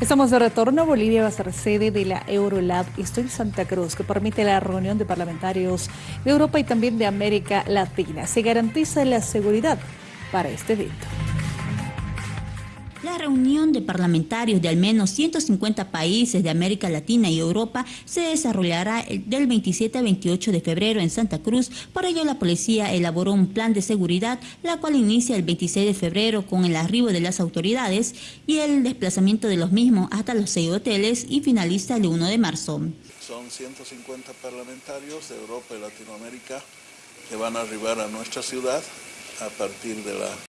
Estamos de retorno. Bolivia va a ser sede de la Eurolab Estoy en Santa Cruz, que permite la reunión de parlamentarios de Europa y también de América Latina. Se garantiza la seguridad para este evento. La reunión de parlamentarios de al menos 150 países de América Latina y Europa se desarrollará del 27 al 28 de febrero en Santa Cruz. Por ello, la policía elaboró un plan de seguridad, la cual inicia el 26 de febrero con el arribo de las autoridades y el desplazamiento de los mismos hasta los seis hoteles y finaliza el 1 de marzo. Son 150 parlamentarios de Europa y Latinoamérica que van a arribar a nuestra ciudad a partir de la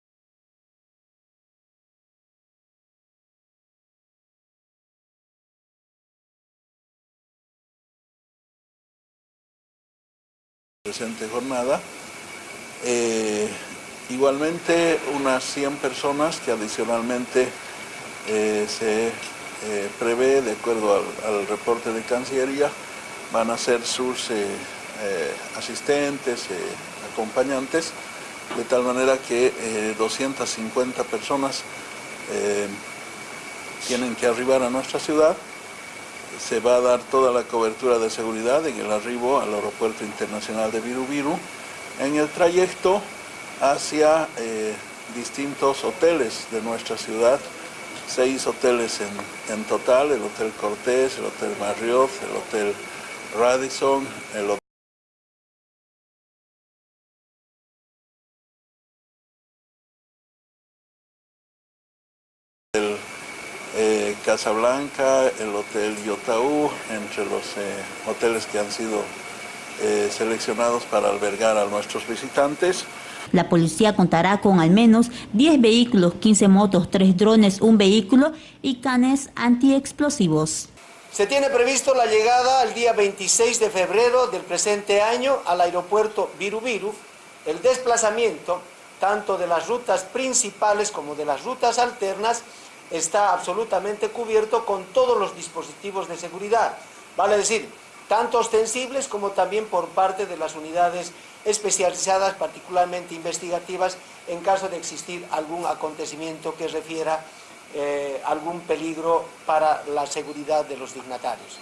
presente jornada. Eh, igualmente unas 100 personas que adicionalmente eh, se eh, prevé, de acuerdo al, reporte de Cancillería, van a ser sus asistentes, acompañantes, de tal manera que 250 personas tienen que arribar a nuestra ciudad se va a dar toda la cobertura de seguridad en el arribo al aeropuerto internacional de Virubiru, en el trayecto hacia eh, distintos hoteles de nuestra ciudad, seis hoteles en, total, el Hotel Cortés, el Hotel Marriott, el Hotel Radisson, el Hotel eh, Casablanca, el Hotel Yotaú, entre los eh, hoteles que han sido eh, seleccionados para albergar a nuestros visitantes. La policía contará con al menos 10 vehículos, 15 motos, 3 drones, un vehículo y canes antiexplosivos. Se tiene previsto la llegada el día 26 de febrero del presente año al aeropuerto Virubiru, el desplazamiento tanto de las rutas principales como de las rutas alternas está absolutamente cubierto con todos los dispositivos de seguridad, vale decir, tanto ostensibles como también por parte de las unidades especializadas, particularmente investigativas, en caso de existir algún acontecimiento que refiera eh, algún peligro para la seguridad de los dignatarios.